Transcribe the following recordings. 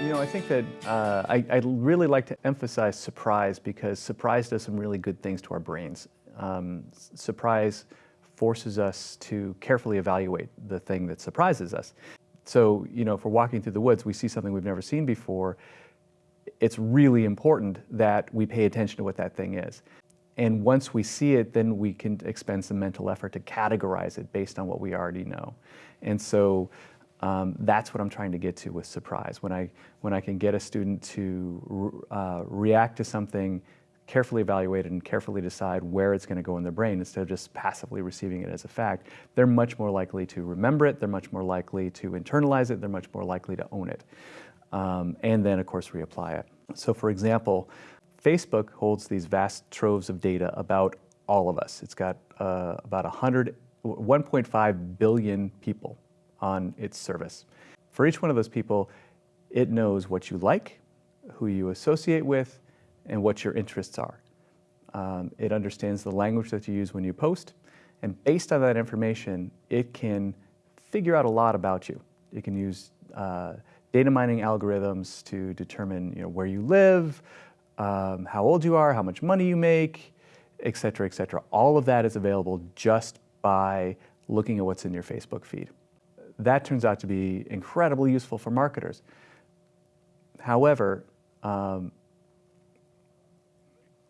You know, I think that uh, I, I, really like to emphasize surprise because surprise does some really good things to our brains. Um, surprise forces us to carefully evaluate the thing that surprises us. So, you know, if we're walking through the woods, we see something we've never seen before, it's really important that we pay attention to what that thing is. And once we see it, then we can expend some mental effort to categorize it based on what we already know. And so um, that's what I'm trying to get to with surprise. When I, when I can get a student to uh, react to something, carefully evaluate it and carefully decide where it's going to go in their brain instead of just passively receiving it as a fact, they're much more likely to remember it, they're much more likely to internalize it, they're much more likely to own it. Um, and then, of course, reapply it. So for example, Facebook holds these vast troves of data about all of us. It's got uh, about 100, 1.5 billion people on its service. For each one of those people, it knows what you like, who you associate with, and what your interests are. Um, it understands the language that you use when you post, and based on that information, it can figure out a lot about you. It can use uh, data mining algorithms to determine you know, where you live, um, how old you are, how much money you make, et cetera, et cetera. All of that is available just by looking at what's in your Facebook feed. That turns out to be incredibly useful for marketers. However, um,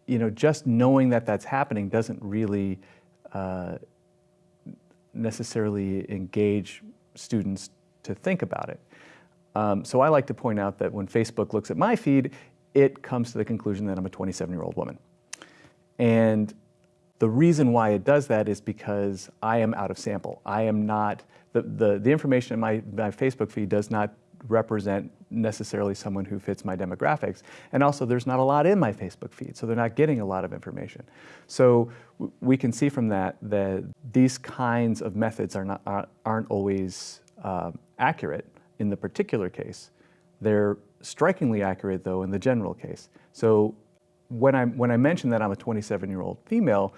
you know, just knowing that that's happening doesn't really uh, necessarily engage students to think about it. Um, so I like to point out that when Facebook looks at my feed, it comes to the conclusion that I'm a 27-year-old woman. And the reason why it does that is because I am out of sample. I am not, the, the, the information in my, my Facebook feed does not represent necessarily someone who fits my demographics. And also there's not a lot in my Facebook feed, so they're not getting a lot of information. So we can see from that that these kinds of methods are not, aren't always uh, accurate in the particular case. They're strikingly accurate, though, in the general case. So when I, when I mention that I'm a 27-year-old female,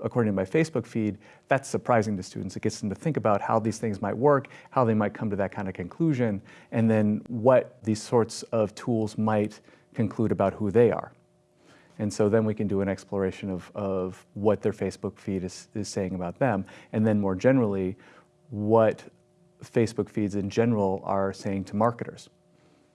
according to my Facebook feed, that's surprising to students. It gets them to think about how these things might work, how they might come to that kind of conclusion, and then what these sorts of tools might conclude about who they are. And so then we can do an exploration of, of what their Facebook feed is, is saying about them, and then more generally, what Facebook feeds in general are saying to marketers.